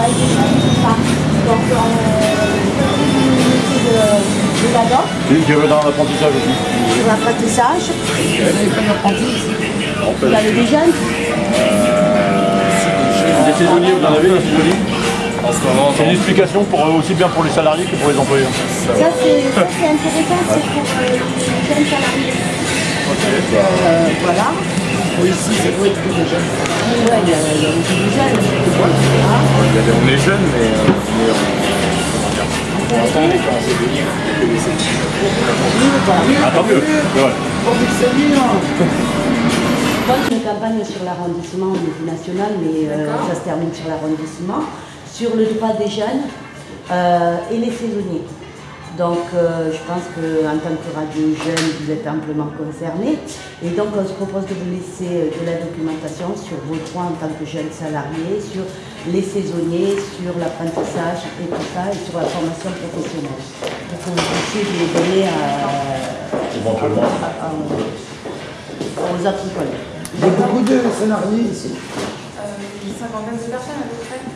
travail des jeunes, tout ça. Donc, on fait de, de la danse, Celui qui veut dans l'apprentissage aussi. sur l'apprentissage. Vous avez des jeunes Des saisonniers, vous en avez des saisonniers En C'est une explication pour, euh, aussi bien pour les salariés que pour les employés. Ça, c'est intéressant, c'est pour euh, les jeunes salariés. Euh, voilà. Oui, ici, que jeunes. Il y a, il y a aussi des jeunes. On est jeune, mais, euh, mais on, pour l'instant, on est pas assez venir. Ah, une campagne sur l'arrondissement au niveau national, mais euh, ça se termine sur l'arrondissement, sur le droit des jeunes euh, et les saisonniers. Donc, euh, je pense qu'en tant que radio jeune, vous êtes amplement concernés. Et donc, on se propose de vous laisser euh, de la documentation sur vos droits en tant que jeune salarié, sur les saisonniers, sur l'apprentissage et tout ça, et sur la formation professionnelle. Pour que vous puissiez les donner à, Éventuellement. à- à- aux autres collègues. Il y a beaucoup de salariés ici. Euh, une cinquantaine de personnes.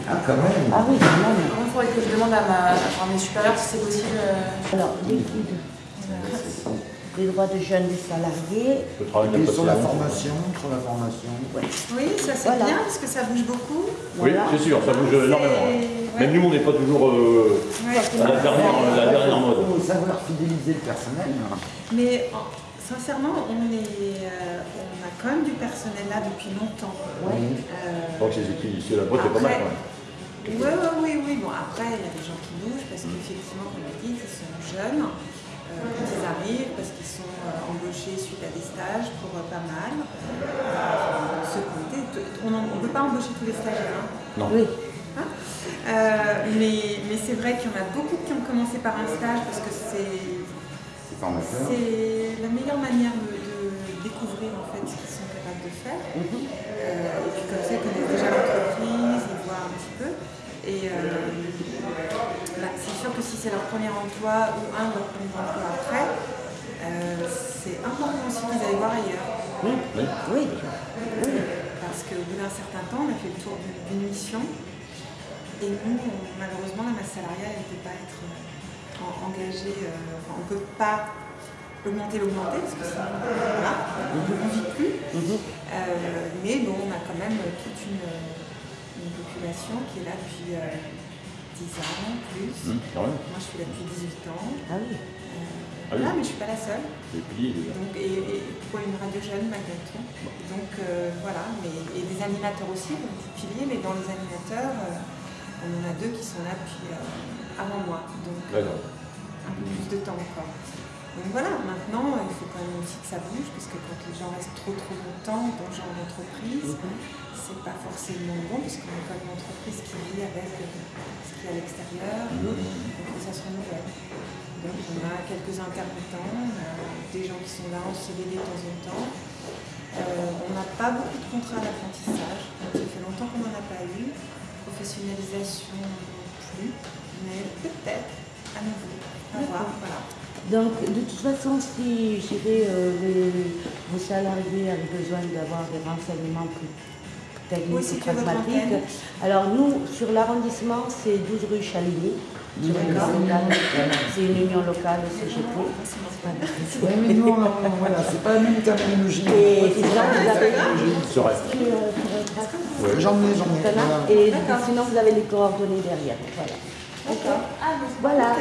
Ah, quand même. Ah oui, quand même. Il faudrait que je demande à, ma, à mes supérieurs si c'est possible. euh, Alors, des droits de jeunes des salariés. Le travail pas sur la formation, sur la formation. Oui, ça c'est Voilà. bien parce que ça bouge beaucoup. Oui, Voilà. c'est sûr, ça bouge énormément. hein. ouais. Même nous, on n'est pas toujours euh, Ouais. à la dernière, la dernière mode. Il faut savoir fidéliser le personnel. hein. Mais en- sincèrement, on, est, euh, on a quand même du personnel là depuis longtemps. Oui. Euh, Donc c'est c'est- c'est la boîte est pas mal quand même. Oui, oui, oui, oui. Bon, après, il y a des gens qui bougent parce qu'effectivement, comme on dit, ils sont jeunes. euh, quand ils arrivent, parce qu'ils sont euh, embauchés suite à des stages pour euh, pas mal. Euh, on ne peut pas embaucher tous les stagiaires. hein. Non. Oui. Hein? Euh, mais mais c'est vrai qu'il y en a beaucoup qui ont commencé par un stage parce que c'est C'est formateur. c'est la meilleure manière de, de découvrir en fait ce qu'ils sont de faire. Euh, et puis comme ça, ils connaissent déjà l'entreprise, ils voient un petit peu. Et euh, bah, c'est sûr que si c'est leur premier emploi ou un de leurs premiers emplois après, euh, c'est important aussi qu'ils aillent voir ailleurs. Oui. Oui. Parce qu'au bout d'un certain temps, on a fait le tour d'une mission. Et nous, on- malheureusement, la masse salariale ne peut pas être en- engagée. enfin, on ne peut pas augmenter, l'augmenter, parce que sinon, voilà, on ne vit plus. Euh, mais bon, on a quand même toute une, une population qui est là depuis euh, 10 ans, plus. Quand même. Moi, je suis là depuis 18 ans. Ah oui. Euh, Ah oui. voilà, mais je ne suis pas la seule. Et puis, euh, Donc, et, et pour une radio jeune malgré tout. Donc euh, voilà, mais, et des animateurs aussi, comme petit pilier, mais dans les animateurs, euh, on en a deux qui sont là depuis euh, avant moi, donc euh, un peu plus de temps encore. Donc voilà, maintenant il faut quand même aussi que ça bouge, parce que quand les gens restent trop trop longtemps dans ce genre d'entreprise, c'est pas forcément bon, parce qu'on est quand même une entreprise qui vit avec euh, ce qu'il y a à l'extérieur, donc il faut que ça se renouvelle. Donc on a quelques intermittents, on a des gens qui sont là en CDD de temps en temps. Euh, on n'a pas beaucoup de contrats d'apprentissage, donc ça fait longtemps qu'on n'en a pas eu. Professionnalisation non plus, mais peut-être à nouveau. À voir, voilà. Donc, de toute façon, si je dirais, euh, les- vos salariés avaient besoin d'avoir des renseignements plus techniques Oui, ou c'est pragmatiques, alors nous, sur l'arrondissement, c'est 12 rue Chaligny. Une. C'est une union locale CGT. Oui, mais nous, on, voilà, c'est pas la même terminologie. Et sinon, vous avez... Euh, J'en ai, j'en ai. Et D'accord. sinon, vous avez les coordonnées derrière. Voilà. D'accord. Voilà.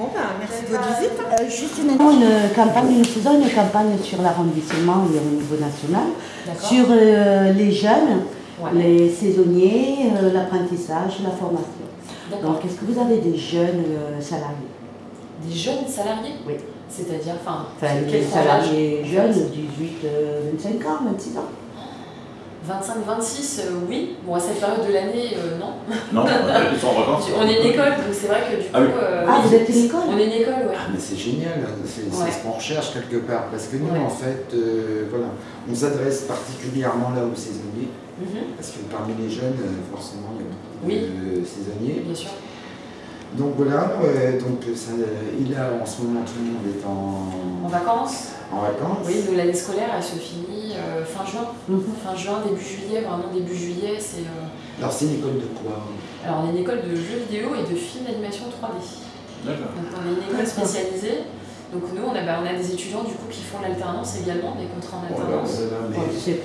Bon, ben, merci de votre visite. Euh, juste une, une campagne, nous faisons une campagne sur l'arrondissement et au niveau national, sur euh, les jeunes, les saisonniers, euh, l'apprentissage, la formation. Donc, est-ce que vous avez des jeunes euh, salariés? Des jeunes salariés? Oui. C'est-à-dire, enfin, tranche salariés jeunes, 18, euh, 25 ans, 26 ans. 25-26, euh, oui. Bon, à cette période de l'année, euh, non. Non, ils sont en vacances. On est une école, donc c'est vrai que du coup. Ah oui. euh, Ah, oui. vous êtes une école On est une école, ouais. Ah, mais c'est génial, c'est c'est Ouais. ce qu'on recherche quelque part. Parce que nous, Ouais. en fait, euh, voilà, on s'adresse particulièrement là aux saisonniers. Mhm, Parce que parmi les jeunes, forcément, il y a beaucoup Oui. de saisonniers. Bien sûr. Donc voilà, ouais, donc ça, il a en ce moment tout le monde est en, En vacances en vacances. Oui, l'année scolaire, elle se finit euh, fin juin. Mhm. Fin juin, début juillet, vraiment début juillet, c'est... euh, Alors c'est une école de quoi Alors, on est une école de jeux vidéo et de films d'animation 3D. D'accord. Donc, on est une école spécialisée. Donc, nous, on a, bah, on a des étudiants du coup qui font l'alternance également, des contrats en Oh là alternance. là là, mais- Oh, c'est.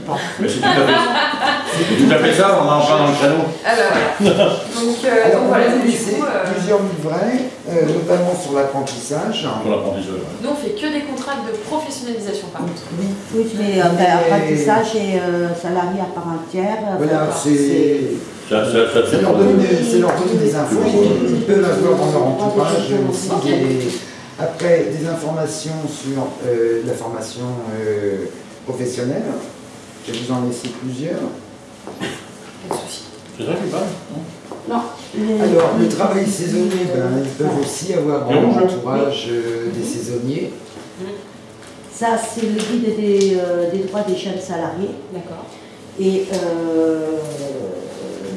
Tout à fait ça, on en plein dans le créneau. Ah bah voilà. Donc, euh, Alors, donc on voilà, a du coup, euh, plusieurs livrets, euh, notamment sur l'apprentissage. Pour l'apprentissage. ouais. nous, on fait que des contrats de professionnalisation par contre. Oui. Oui, mais euh, ben, apprentissage et euh, salarié à part entière. Voilà, c'est Ça, ça, ça, c'est leur donner des, c'est leur donner des infos. Ils, peuvent avoir dans leur entourage aussi Ok. des, après des informations sur euh, la formation euh, professionnelle. Je vais vous en laisser plusieurs. Pas de souci. C'est ça qui parle non Alors, le travail saisonnier, ben, ils peuvent aussi avoir dans Et leur rouge. entourage euh, des saisonniers. Ça, c'est le guide des, euh, des droits des jeunes salariés. D'accord. Et, euh,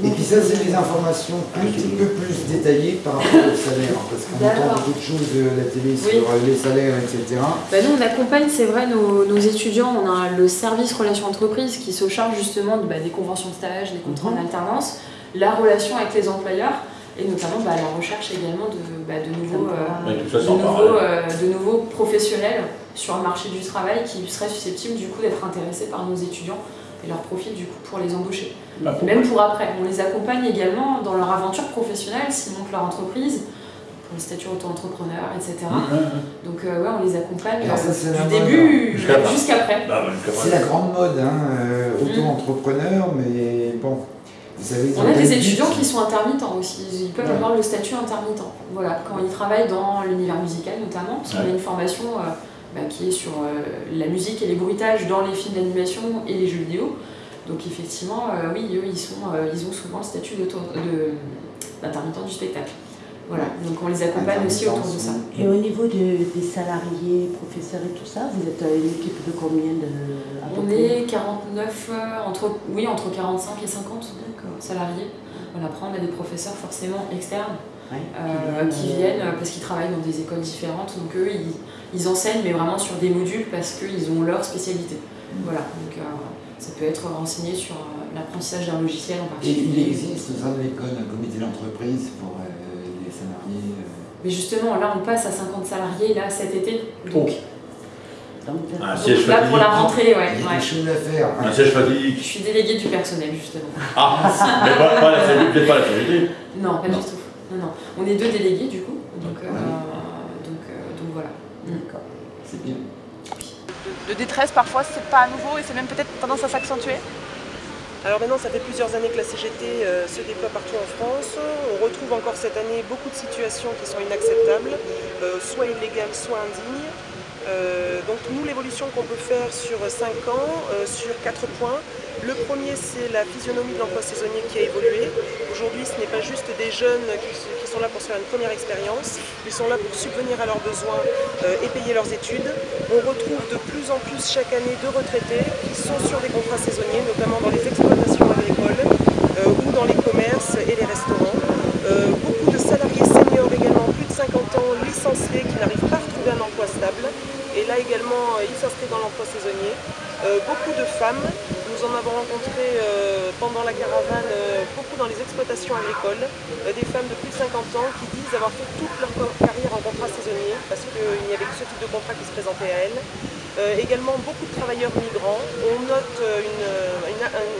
Et puis ça, c'est des informations un petit peu plus détaillées par rapport au salaire, parce qu'on entend beaucoup de choses à la télé sur Oui. euh, les salaires, etc. Bah, nous, on accompagne, c'est vrai, nos, nos étudiants. On a le service relations entreprises qui se charge justement de, bah, des conventions de stage, des contrats en alternance, la relation avec les employeurs et notamment bah, la recherche également de, bah, de, nouveaux, euh, de, nouveaux, parallèle. euh, de nouveaux professionnels sur le marché du travail qui seraient susceptibles du coup d'être intéressés par nos étudiants et leur profil du coup pour les embaucher. Bah, pour- Même pour après. On les accompagne également dans leur aventure professionnelle s'ils montent leur entreprise, pour le statut auto-entrepreneur, etc. Donc euh, ouais, on les accompagne ça, euh, du début jusqu'après. Bah, bah, C'est la grande mode, hein, euh, auto-entrepreneur, mais bon, vous. On a des étudiants qui sont intermittents aussi, ils peuvent Ouais. avoir le statut intermittent. Voilà, quand ils travaillent dans l'univers musical notamment, parce qu'on a une formation euh, bah, qui est sur euh, la musique et les bruitages dans les films d'animation et les jeux vidéo. Donc effectivement, euh, oui, eux, ils, sont, euh, ils ont souvent le statut d'intermittent du spectacle. Voilà, donc on les accompagne aussi autour de ça. Et au niveau de- des salariés, professeurs et tout ça, vous êtes une équipe de combien de On est 49, euh, entre, oui, entre 45 et 50 D'accord. salariés. Voilà, après, on a des professeurs forcément externes Ouais, euh, qui viennent euh, parce qu'ils travaillent dans des écoles différentes. Donc eux, ils, ils enseignent, mais vraiment sur des modules parce qu'ils ont leur spécialité. Voilà, donc euh, ça peut être renseigné sur l'apprentissage d'un logiciel en Et il particulier. existe au sein de l'école un comité d'entreprise pour euh, les salariés. euh, Mais justement, là, on passe à 50 salariés là cet été. Donc, Donc, Un donc siège là, pour la rentrée, ouais. Il y a ouais. des choses à faire. Un siège Je suis déléguée du personnel, justement. Ah, mais pas, pas la pas la. Non, pas Non. du tout. Non, non. On est deux délégués, du coup. Donc, euh, Ouais. donc, euh, donc voilà. D'accord. C'est bien. de détresse parfois, c'est pas à nouveau et c'est même peut-être tendance à s'accentuer? Alors maintenant, ça fait plusieurs années que la CGT euh, se déploie partout en France. On retrouve encore cette année beaucoup de situations qui sont inacceptables, euh, soit illégales, soit indignes. Euh, donc nous, l'évolution qu'on peut faire sur 5 ans, euh, sur 4 points. Le premier, c'est la physionomie de l'emploi saisonnier qui a évolué. Aujourd'hui, ce n'est pas juste des jeunes qui, sont là pour se faire une première expérience, ils sont là pour subvenir à leurs besoins euh, et payer leurs études. On retrouve de plus en plus chaque année de retraités qui sont sur des contrats saisonniers, notamment dans les exploitations agricoles euh, ou dans les commerces et les restaurants. Euh, beaucoup de salariés seniors également, plus de 50 ans, licenciés, qui n'arrivent pas à retrouver un emploi stable. Et là également, ils s'inscrivent dans l'emploi saisonnier. Beaucoup de femmes, avons rencontré euh, pendant la caravane, euh, beaucoup dans les exploitations agricoles, euh, des femmes de plus de 50 ans qui disent avoir fait toute leur carrière en contrat saisonnier parce qu'il n'y avait que ce type de contrat qui se présentait à elles. Euh, également beaucoup de travailleurs migrants. On note euh, une, euh, une- un-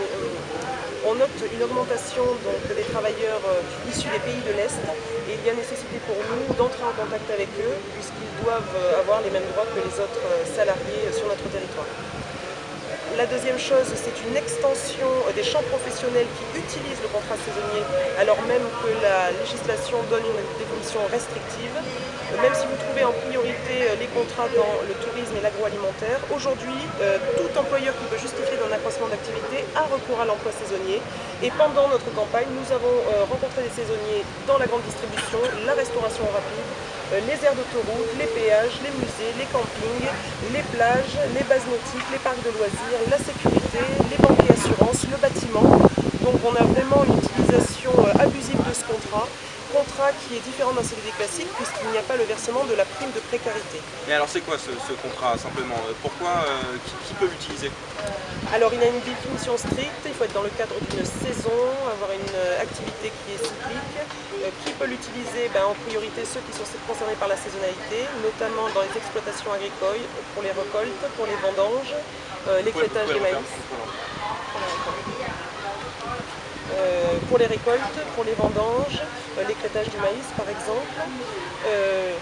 on note une augmentation donc, des travailleurs euh, issus des pays de l'Est et il y a nécessité pour nous d'entrer en contact avec eux puisqu'ils doivent euh, avoir les mêmes droits que les autres euh, salariés euh, sur notre territoire. La deuxième chose, c'est une extension des champs professionnels qui utilisent le contrat saisonnier, alors même que la législation donne une définition restrictive. Même si vous trouvez en priorité euh, les contrats dans le tourisme et l'agroalimentaire, aujourd'hui, euh, tout employeur qui peut justifier d'un accroissement d'activité a recours à l'emploi saisonnier. Et pendant notre campagne, nous avons euh, rencontré des saisonniers dans la grande distribution, la restauration rapide, euh, les aires d'autoroute, les péages, les musées, les campings, les plages, les bases nautiques, les parcs de loisirs, la sécurité, les banques et assurances, le bâtiment. Donc on a vraiment une utilisation euh, abusive de ce contrat. Contrat contrat qui est différent d'un CDD classique puisqu'il n'y a pas le versement de la prime de précarité. Mais alors c'est quoi ce, contrat simplement? Pourquoi qui, peut l'utiliser? Alors il a une définition stricte, il faut être dans le cadre d'une saison, avoir une activité qui est cyclique. qui peut l'utiliser? Ben, En priorité ceux qui sont concernés par la saisonnalité, notamment dans les exploitations agricoles, pour les récoltes, pour les vendanges, l'écrétage des maïs. Euh, pour les récoltes, pour les vendanges, euh, l'écrétage du maïs par exemple. Euh,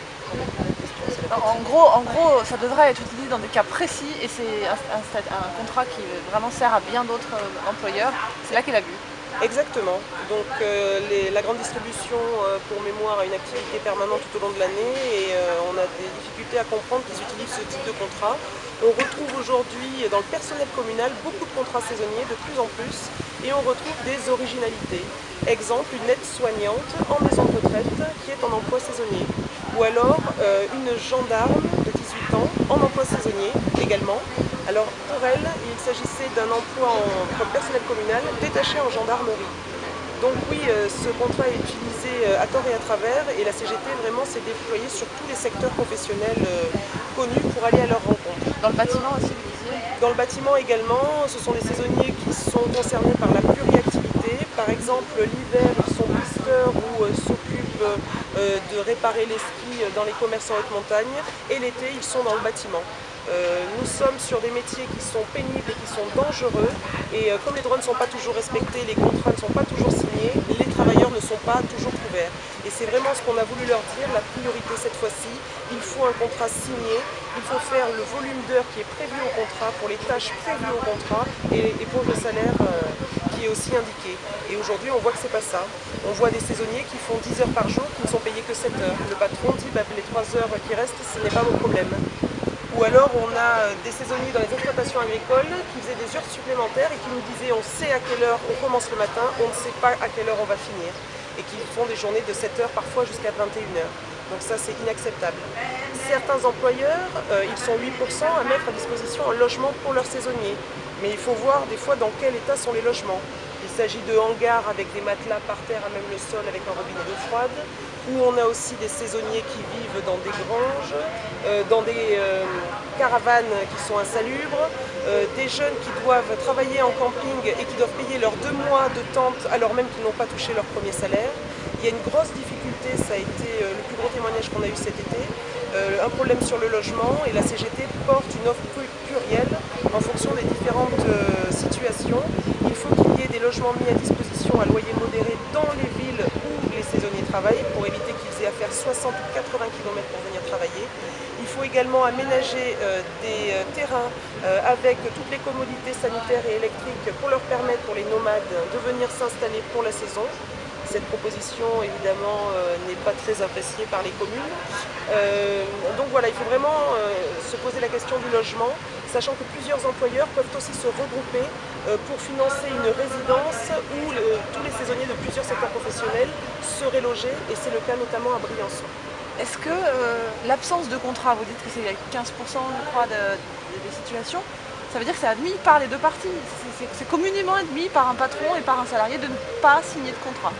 en gros, en gros, ça devrait être utilisé dans des cas précis et c'est un, contrat qui vraiment sert à bien d'autres employeurs. C'est là qu'il a vu. Exactement. Donc la grande distribution, pour mémoire, a une activité permanente tout au long de l'année et on a des difficultés à comprendre qu'ils utilisent ce type de contrat. On retrouve aujourd'hui dans le personnel communal beaucoup de contrats saisonniers, de plus en plus, et on retrouve des originalités. Exemple, une aide-soignante en maison de retraite qui est en emploi saisonnier. Ou alors euh, une gendarme de 18 ans en emploi saisonnier également. Alors pour elle, il s'agissait d'un emploi en, comme personnel communal détaché en gendarmerie. Donc oui, euh, ce contrat est utilisé euh, à tort et à travers et la CGT vraiment s'est déployée sur tous les secteurs professionnels connus pour aller à leur rencontre. Dans le bâtiment aussi dans le bâtiment également, ce sont des saisonniers qui sont concernés par la pluriactivité. Par exemple, l'hiver, ils sont pisteurs ou euh, s'occupent euh, de réparer les skis dans les commerces en haute montagne. Et l'été, ils sont dans le bâtiment. Euh, nous sommes sur des métiers qui sont pénibles et qui sont dangereux et euh, comme les droits ne sont pas toujours respectés, les contrats ne sont pas toujours signés, les travailleurs ne sont pas toujours couverts. Et c'est vraiment ce qu'on a voulu leur dire, la priorité cette fois-ci, il faut un contrat signé, il faut faire le volume d'heures qui est prévu au contrat, pour les tâches prévues au contrat et, pour le salaire euh, qui est aussi indiqué. Et aujourd'hui on voit que c'est pas ça. On voit des saisonniers qui font 10 heures par jour, qui ne sont payés que 7 heures. Le patron dit bah, les 3 heures qui restent, ce n'est pas mon problème. Ou alors on a euh, des saisonniers dans les exploitations agricoles qui faisaient des heures supplémentaires et qui nous disaient on sait à quelle heure on commence le matin, on ne sait pas à quelle heure on va finir. Et qui font des journées de 7 heures parfois jusqu'à 21 heures. Donc ça c'est inacceptable. Certains employeurs, euh, ils sont 8% à mettre à disposition un logement pour leurs saisonniers. Mais il faut voir des fois dans quel état sont les logements. Il s'agit de hangars avec des matelas par terre à même le sol avec un robinet d'eau froide, où on a aussi des saisonniers qui vivent dans des granges, euh, dans des euh, caravanes qui sont insalubres, euh, des jeunes qui doivent travailler en camping et qui doivent payer leurs deux mois de tente alors même qu'ils n'ont pas touché leur premier salaire. Il y a une grosse difficulté, ça a été le plus gros témoignage qu'on a eu cet été, un problème sur le logement et la CGT porte une offre plurielle en fonction des différentes situations. Il faut qu'il y ait des logements mis à disposition à loyer modéré dans les villes saisonniers travaillent pour éviter qu'ils aient à faire 60 ou 80 km pour venir travailler. Il faut également aménager euh, des euh, terrains euh, avec toutes les commodités sanitaires et électriques pour leur permettre, pour les nomades, de venir s'installer pour la saison. Cette proposition, évidemment, n'est pas très appréciée par les communes. donc voilà, il faut vraiment se poser la question du logement, sachant que plusieurs employeurs peuvent aussi se regrouper pour financer une résidence où tous les saisonniers de plusieurs secteurs professionnels seraient logés, et c'est le cas notamment à Briançon. Est-ce que l'absence de contrat, vous dites que c'est 15% je crois des situations, ça veut dire que c'est admis par les deux parties. C'est communément admis par un patron et par un salarié de ne pas signer de contrat.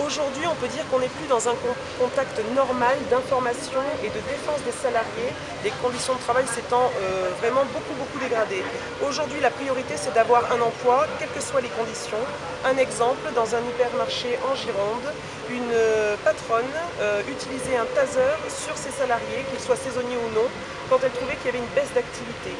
Aujourd'hui, on peut dire qu'on n'est plus dans un contact normal d'information et de défense des salariés, les conditions de travail s'étant euh, vraiment beaucoup beaucoup dégradées. Aujourd'hui, la priorité, c'est d'avoir un emploi, quelles que soient les conditions. Un exemple, dans un hypermarché en Gironde, une euh, patronne euh, utilisait un taser sur ses salariés, qu'ils soient saisonniers ou non, quand elle trouvait qu'il y avait une baisse d'activité.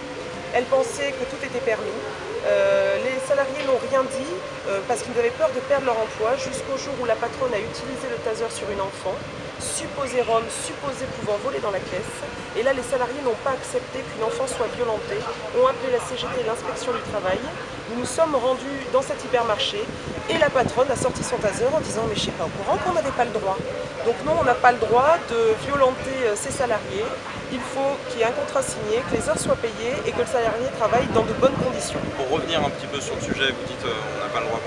Elle pensait que tout était permis. Euh, les salariés n'ont rien dit euh, parce qu'ils avaient peur de perdre leur emploi jusqu'au jour où la patronne a utilisé le taser sur une enfant, supposé Rome, supposé pouvant voler dans la caisse. Et là, les salariés n'ont pas accepté qu'une enfant soit violentée, ont appelé la CGT l'inspection du travail. Nous nous sommes rendus dans cet hypermarché et la patronne a sorti son taser en disant mais je sais pas au courant qu'on n'avait pas le droit. Donc non, on n'a pas le droit de violenter euh, ses salariés il faut qu'il y ait un contrat signé, que les heures soient payées et que le salarié travaille dans de bonnes conditions. Pour revenir un petit peu sur le sujet, vous dites euh, on n'a pas le droit.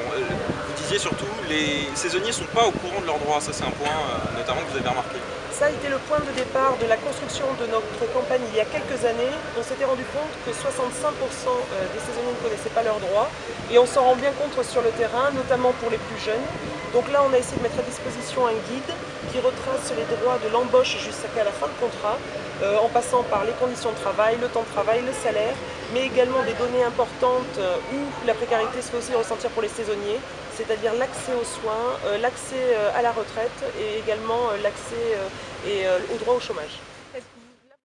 Vous disiez surtout, les saisonniers ne sont pas au courant de leurs droits. Ça, c'est un point euh, notamment que vous avez remarqué. Ça a été le point de départ de la construction de notre campagne il y a quelques années. On s'était rendu compte que 65% euh, des saisonniers ne connaissaient pas leurs droits et on s'en rend bien compte sur le terrain, notamment pour les plus jeunes. Donc là, on a essayé de mettre à disposition un guide qui retrace les droits de l'embauche jusqu'à la fin de contrat, euh, en passant par les conditions de travail, le temps de travail, le salaire, mais également des données importantes où la précarité se fait aussi ressentir pour les saisonniers, c'est-à-dire l'accès aux soins, l'accès à la retraite et également l'accès au droit au chômage.